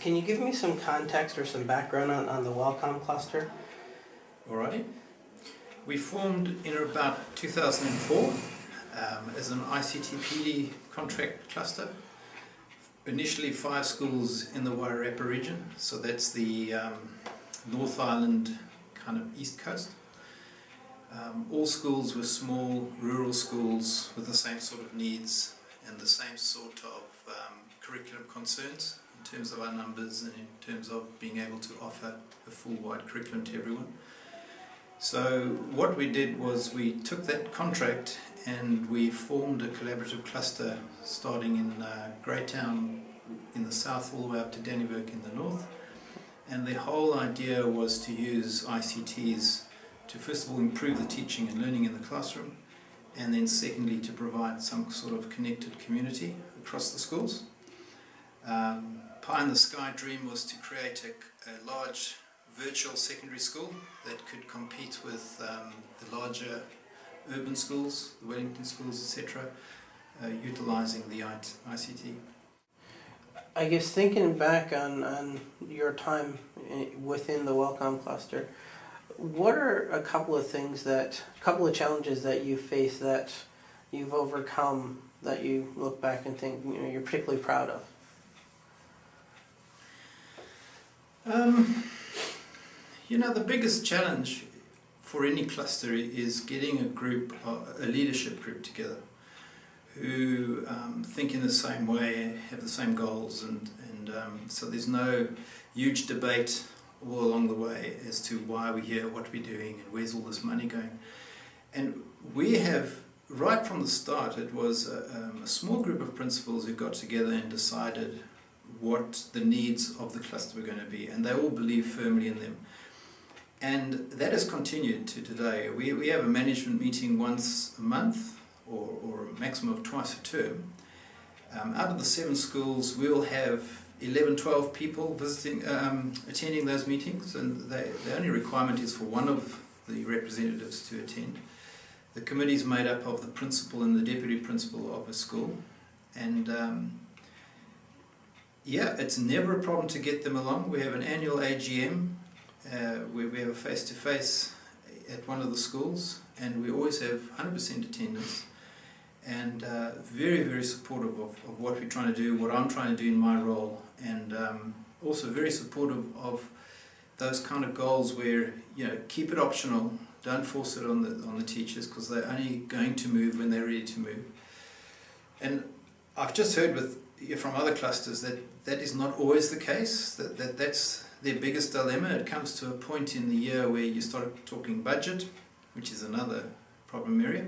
Can you give me some context or some background on, on the Wellcome cluster? Alrighty. We formed in about 2004 um, as an ICT-PD contract cluster. Initially five schools in the Wairarapa region, so that's the um, North Island kind of east coast. Um, all schools were small rural schools with the same sort of needs and the same sort of um, curriculum concerns in terms of our numbers and in terms of being able to offer a full wide curriculum to everyone. So what we did was we took that contract and we formed a collaborative cluster starting in uh, Greytown in the south all the way up to Dannevirke in the north. And the whole idea was to use ICTs to first of all improve the teaching and learning in the classroom and then secondly to provide some sort of connected community across the schools. Um, Pie in the Sky dream was to create a, a large virtual secondary school that could compete with um, the larger urban schools, the Wellington schools, etc., uh, utilizing the ICT. I guess thinking back on, on your time within the Wellcome cluster, what are a couple of things that, a couple of challenges that you face that you've overcome that you look back and think you know, you're particularly proud of? Um, you know, the biggest challenge for any cluster is getting a group, a leadership group together who um, think in the same way, have the same goals, and, and um, so there's no huge debate all along the way as to why we're here, what we're doing, and where's all this money going. And we have, right from the start, it was a, um, a small group of principals who got together and decided what the needs of the cluster were going to be, and they all believe firmly in them. And that has continued to today. We, we have a management meeting once a month, or, or a maximum of twice a term. Um, out of the seven schools, we'll have 11, 12 people visiting, um, attending those meetings, and they, the only requirement is for one of the representatives to attend. The committee is made up of the principal and the deputy principal of a school, and um, yeah, it's never a problem to get them along. We have an annual AGM uh, where we have a face-to-face at one of the schools, and we always have 100% attendance and uh, very, very supportive of, of what we're trying to do, what I'm trying to do in my role, and um, also very supportive of those kind of goals where, you know, keep it optional, don't force it on the, on the teachers because they're only going to move when they're ready to move. And I've just heard with, from other clusters that that is not always the case, that, that that's their biggest dilemma. It comes to a point in the year where you start talking budget, which is another problem area